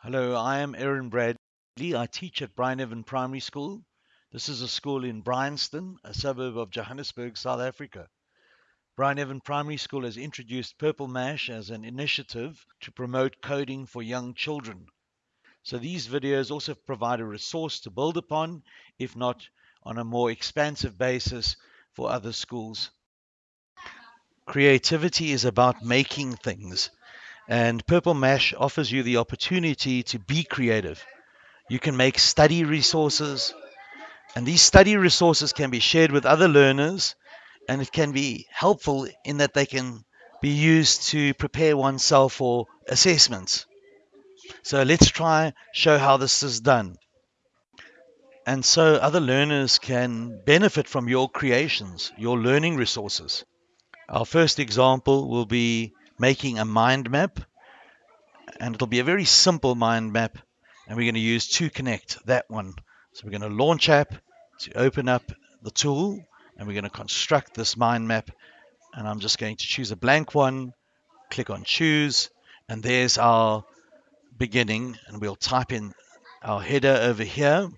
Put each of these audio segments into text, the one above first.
Hello, I am Aaron Bradley. I teach at Bryneven Primary School. This is a school in Bryanston, a suburb of Johannesburg, South Africa. Bryneven Primary School has introduced Purple Mash as an initiative to promote coding for young children. So these videos also provide a resource to build upon, if not on a more expansive basis for other schools. Creativity is about making things. And Purple Mash offers you the opportunity to be creative. You can make study resources, and these study resources can be shared with other learners, and it can be helpful in that they can be used to prepare oneself for assessments. So let's try show how this is done. And so other learners can benefit from your creations, your learning resources. Our first example will be making a mind map. And it'll be a very simple mind map. And we're going to use 2Connect that one. So we're going to launch app to open up the tool. And we're going to construct this mind map. And I'm just going to choose a blank one. Click on choose. And there's our beginning. And we'll type in our header over here.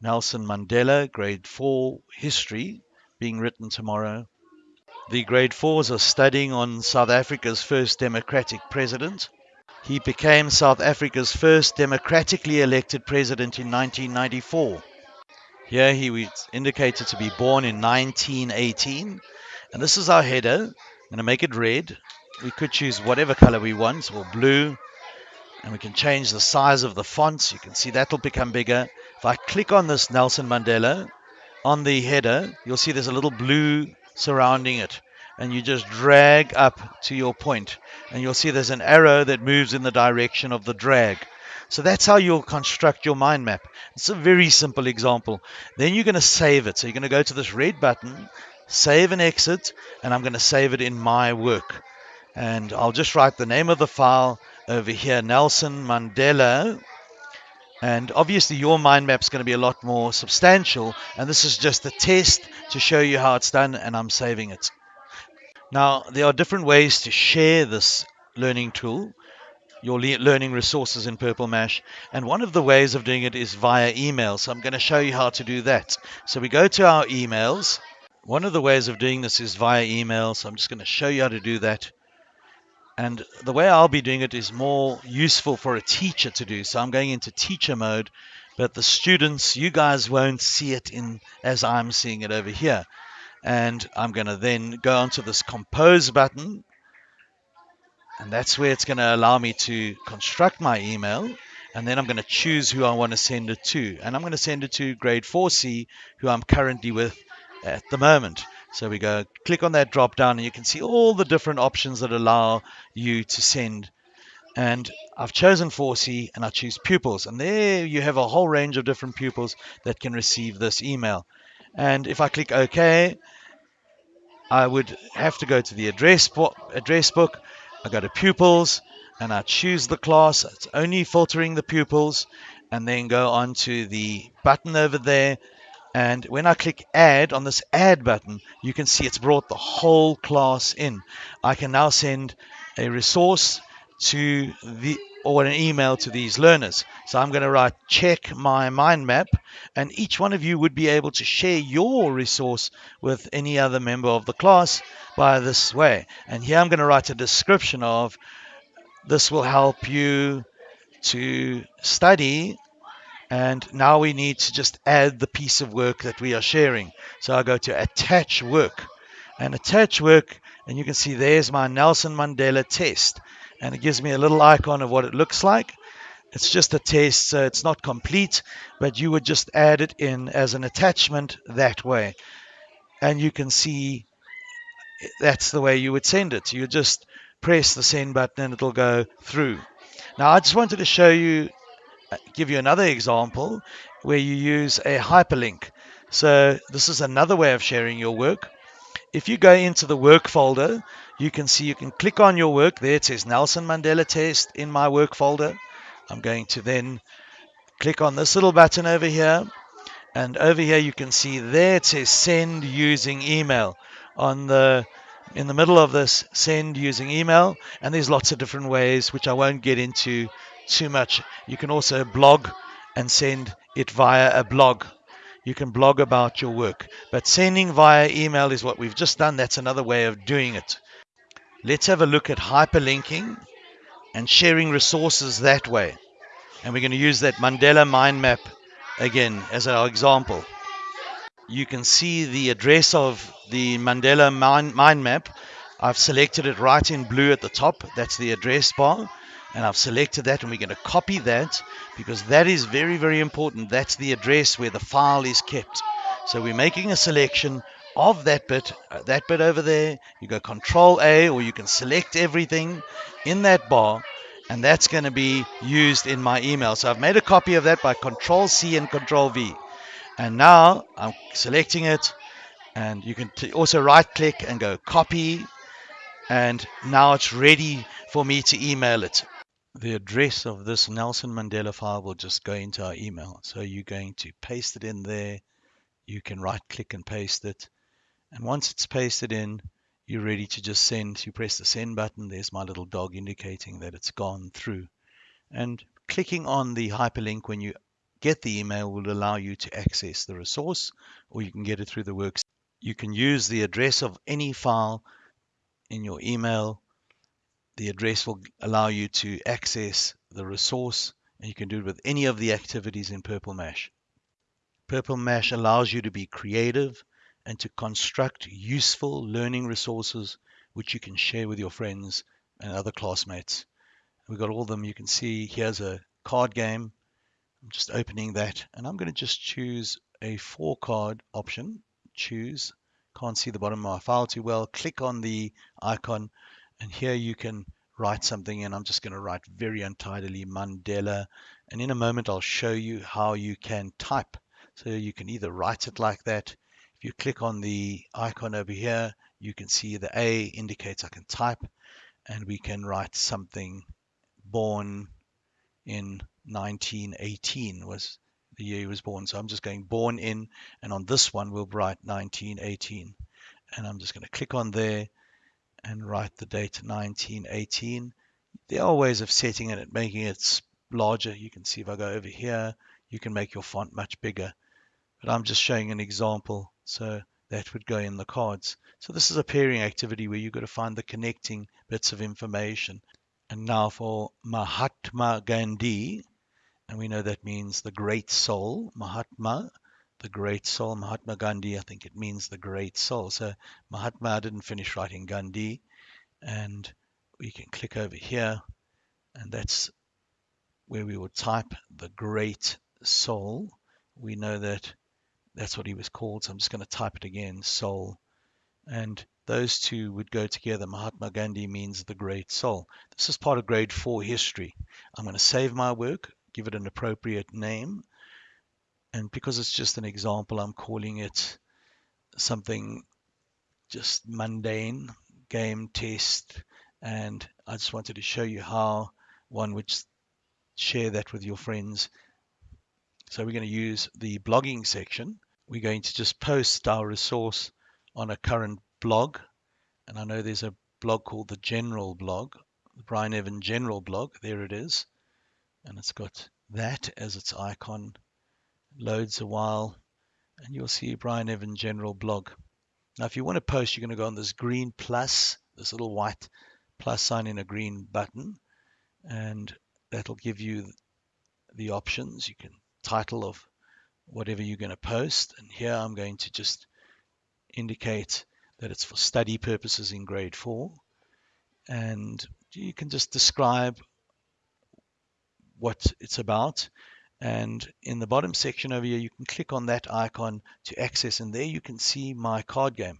Nelson Mandela, grade 4 history, being written tomorrow. The grade fours are studying on South Africa's first democratic president. He became South Africa's first democratically elected president in 1994. Here he was indicated to be born in 1918. And this is our header. I'm going to make it red. We could choose whatever color we want, or blue. And we can change the size of the fonts. You can see that'll become bigger. If I click on this Nelson Mandela on the header, you'll see there's a little blue surrounding it. And you just drag up to your point, and you'll see there's an arrow that moves in the direction of the drag. So that's how you'll construct your mind map. It's a very simple example. Then you're going to save it. So you're going to go to this red button, save and exit, and I'm going to save it in my work. And I'll just write the name of the file over here, Nelson Mandela. And obviously your mind map is going to be a lot more substantial. And this is just a test to show you how it's done, and I'm saving it. Now, there are different ways to share this learning tool, your le learning resources in Purple Mash, and one of the ways of doing it is via email. So I'm going to show you how to do that. So we go to our emails. One of the ways of doing this is via email, so I'm just going to show you how to do that. And the way I'll be doing it is more useful for a teacher to do. So I'm going into teacher mode, but the students, you guys won't see it in as I'm seeing it over here and I'm going to then go onto this compose button. And that's where it's going to allow me to construct my email. And then I'm going to choose who I want to send it to. And I'm going to send it to grade 4C who I'm currently with at the moment. So we go click on that drop down and you can see all the different options that allow you to send. And I've chosen 4C and I choose pupils. And there you have a whole range of different pupils that can receive this email and if I click OK, I would have to go to the address, address book. I go to pupils and I choose the class. It's only filtering the pupils and then go on to the button over there. And when I click add on this add button, you can see it's brought the whole class in. I can now send a resource to the or an email to these learners. So I'm going to write check my mind map and each one of you would be able to share your resource with any other member of the class by this way. And here I'm going to write a description of this will help you to study and now we need to just add the piece of work that we are sharing. So I go to attach work and attach work and you can see there's my Nelson Mandela test and it gives me a little icon of what it looks like. It's just a test, so it's not complete, but you would just add it in as an attachment that way. And you can see that's the way you would send it. You just press the send button and it'll go through. Now, I just wanted to show you, uh, give you another example where you use a hyperlink. So this is another way of sharing your work. If you go into the work folder, you can see you can click on your work. There it says Nelson Mandela test in my work folder. I'm going to then click on this little button over here. And over here you can see there it says send using email. On the in the middle of this send using email and there's lots of different ways which I won't get into too much. You can also blog and send it via a blog. You can blog about your work, but sending via email is what we've just done. That's another way of doing it. Let's have a look at hyperlinking and sharing resources that way. And we're going to use that Mandela mind map again as our example. You can see the address of the Mandela mind, mind map. I've selected it right in blue at the top. That's the address bar. And I've selected that and we're going to copy that because that is very, very important. That's the address where the file is kept. So we're making a selection of that bit, uh, that bit over there. You go Control A or you can select everything in that bar and that's going to be used in my email. So I've made a copy of that by Control C and Control V. And now I'm selecting it and you can also right click and go copy and now it's ready for me to email it. The address of this Nelson Mandela file will just go into our email. So you're going to paste it in there. You can right click and paste it. And once it's pasted in, you're ready to just send. You press the send button. There's my little dog indicating that it's gone through. And clicking on the hyperlink when you get the email will allow you to access the resource or you can get it through the works. You can use the address of any file in your email. The address will allow you to access the resource and you can do it with any of the activities in Purple Mash. Purple Mash allows you to be creative and to construct useful learning resources which you can share with your friends and other classmates. We've got all of them. You can see here's a card game. I'm just opening that and I'm going to just choose a four card option. Choose. Can't see the bottom of my file too well. Click on the icon and here you can write something and I'm just going to write very untidily Mandela and in a moment I'll show you how you can type. So you can either write it like that if you click on the icon over here, you can see the A indicates I can type and we can write something born in 1918 was the year he was born. So I'm just going born in, and on this one we'll write 1918. And I'm just going to click on there and write the date 1918. There are ways of setting it and making it larger. You can see if I go over here, you can make your font much bigger. But I'm just showing an example so that would go in the cards. So this is a pairing activity where you've got to find the connecting bits of information. And now for Mahatma Gandhi, and we know that means the great soul, Mahatma, the great soul, Mahatma Gandhi, I think it means the great soul. So Mahatma didn't finish writing Gandhi, and we can click over here, and that's where we would type the great soul. We know that that's what he was called. So I'm just going to type it again, soul. And those two would go together. Mahatma Gandhi means the great soul. This is part of grade four history. I'm going to save my work, give it an appropriate name. And because it's just an example, I'm calling it something just mundane, game test. And I just wanted to show you how one would share that with your friends. So we're going to use the blogging section we're going to just post our resource on a current blog. And I know there's a blog called the General blog, the Bryneven General blog. There it is. And it's got that as its icon. Loads a while. And you'll see Bryneven General blog. Now, if you want to post, you're going to go on this green plus, this little white plus sign in a green button. And that'll give you the options. You can title of whatever you're going to post. And here I'm going to just indicate that it's for study purposes in grade four. And you can just describe what it's about. And in the bottom section over here, you can click on that icon to access. And there you can see my card game.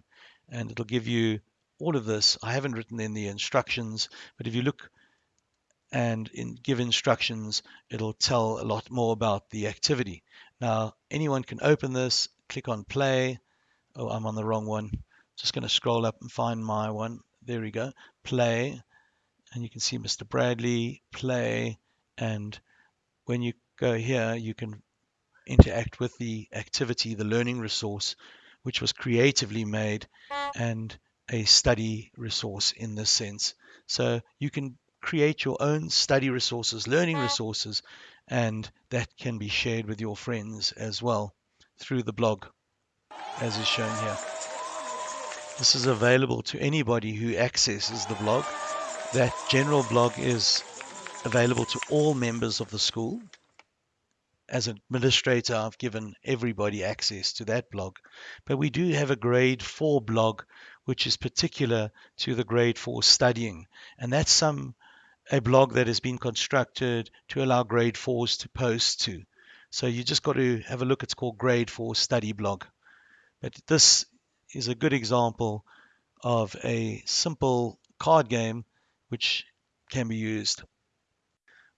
And it'll give you all of this. I haven't written in the instructions, but if you look and in, give instructions, it'll tell a lot more about the activity. Now, anyone can open this, click on play. Oh, I'm on the wrong one. Just going to scroll up and find my one. There we go. Play. And you can see Mr. Bradley, play. And when you go here, you can interact with the activity, the learning resource, which was creatively made and a study resource in this sense. So you can create your own study resources, learning resources, and that can be shared with your friends as well through the blog, as is shown here. This is available to anybody who accesses the blog. That general blog is available to all members of the school. As administrator, I've given everybody access to that blog. But we do have a grade 4 blog, which is particular to the grade 4 studying. And that's some a blog that has been constructed to allow grade 4s to post to. So you just got to have a look. It's called Grade 4 Study Blog. But this is a good example of a simple card game which can be used.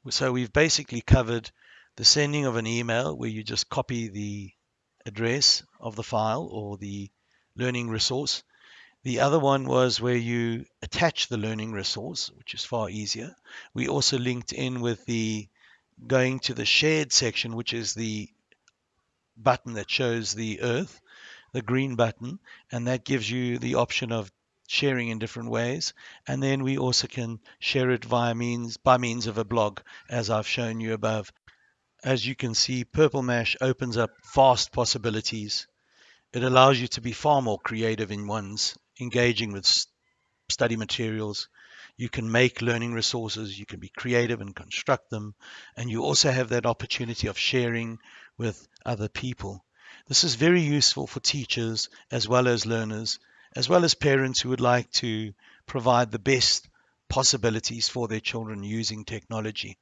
So we've basically covered the sending of an email where you just copy the address of the file or the learning resource. The other one was where you attach the learning resource, which is far easier. We also linked in with the going to the shared section, which is the button that shows the earth, the green button, and that gives you the option of sharing in different ways. And then we also can share it via means by means of a blog, as I've shown you above. As you can see, Purple Mash opens up vast possibilities. It allows you to be far more creative in one's engaging with study materials. You can make learning resources, you can be creative and construct them, and you also have that opportunity of sharing with other people. This is very useful for teachers as well as learners, as well as parents who would like to provide the best possibilities for their children using technology.